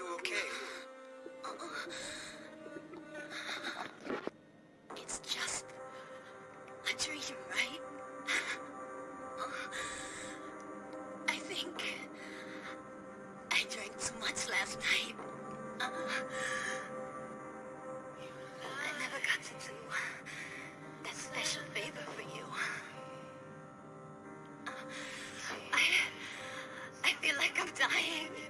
you okay? It's just a dream, right? I think I drank too much last night. I never got to do that special favor for you. I, I feel like I'm dying.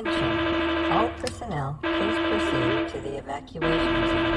Attention. All personnel, please proceed to the evacuation zone.